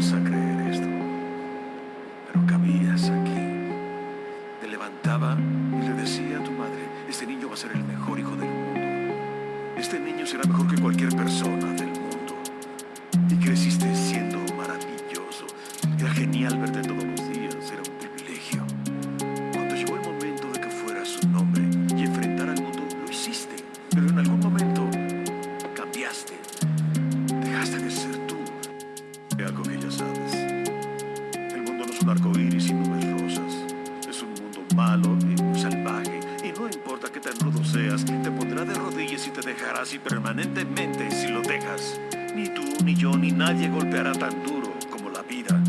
a creer esto, pero cabías aquí. Te levantaba y le decía a tu madre, este niño va a ser el mejor hijo del mundo. Este niño será mejor que cualquier persona del mundo. Ya sabes. El mundo no es un arco iris y nubes rosas. Es un mundo malo y salvaje. Y no importa qué tan rudo seas, te pondrá de rodillas y te dejará así permanentemente si lo dejas. Ni tú, ni yo, ni nadie golpeará tan duro como la vida.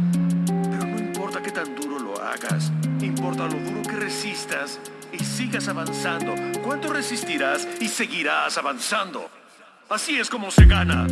Pero no importa qué tan duro lo hagas, importa lo duro que resistas y sigas avanzando. ¿Cuánto resistirás y seguirás avanzando? Así es como se gana.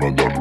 mandar